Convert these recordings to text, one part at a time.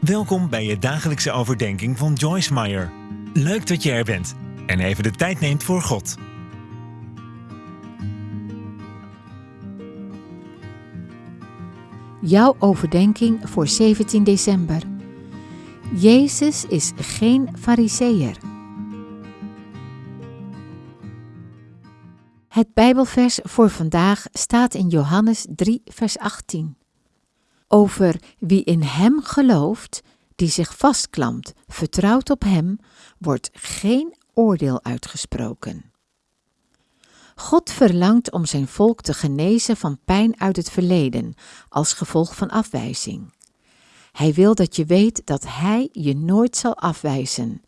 Welkom bij je dagelijkse overdenking van Joyce Meyer. Leuk dat je er bent en even de tijd neemt voor God. Jouw overdenking voor 17 december. Jezus is geen fariseer. Het Bijbelvers voor vandaag staat in Johannes 3, vers 18. Over wie in Hem gelooft, die zich vastklampt, vertrouwt op Hem, wordt geen oordeel uitgesproken. God verlangt om zijn volk te genezen van pijn uit het verleden als gevolg van afwijzing. Hij wil dat je weet dat Hij je nooit zal afwijzen.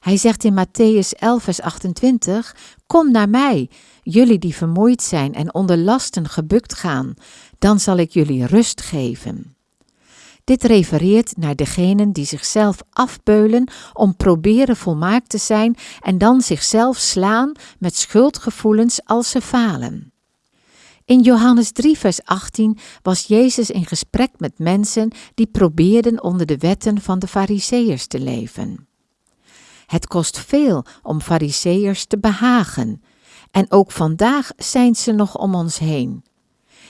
Hij zegt in Matthäus 11, vers 28: Kom naar mij, jullie die vermoeid zijn en onder lasten gebukt gaan, dan zal ik jullie rust geven. Dit refereert naar degenen die zichzelf afbeulen om proberen volmaakt te zijn en dan zichzelf slaan met schuldgevoelens als ze falen. In Johannes 3, vers 18 was Jezus in gesprek met mensen die probeerden onder de wetten van de Fariseërs te leven. Het kost veel om Fariseërs te behagen, en ook vandaag zijn ze nog om ons heen.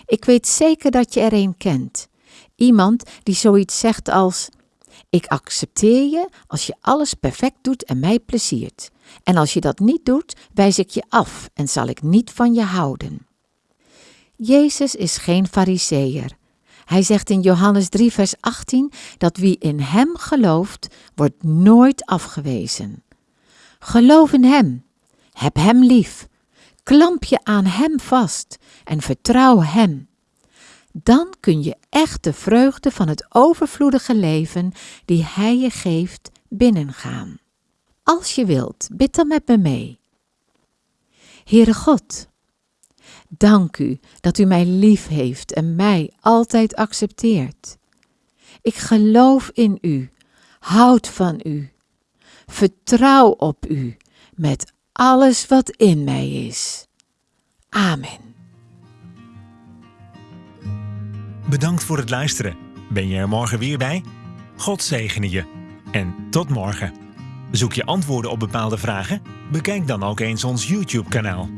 Ik weet zeker dat je er een kent. Iemand die zoiets zegt als: Ik accepteer je als je alles perfect doet en mij pleziert. En als je dat niet doet, wijs ik je af en zal ik niet van je houden. Jezus is geen fariseer. Hij zegt in Johannes 3, vers 18 dat wie in Hem gelooft, wordt nooit afgewezen. Geloof in Hem, heb Hem lief, klamp je aan Hem vast en vertrouw Hem dan kun je echt de vreugde van het overvloedige leven die Hij je geeft binnengaan. Als je wilt, bid dan met me mee. Heere God, dank u dat u mij lief heeft en mij altijd accepteert. Ik geloof in u, houd van u, vertrouw op u met alles wat in mij is. Amen. Bedankt voor het luisteren. Ben je er morgen weer bij? God zegene je. En tot morgen. Zoek je antwoorden op bepaalde vragen? Bekijk dan ook eens ons YouTube-kanaal.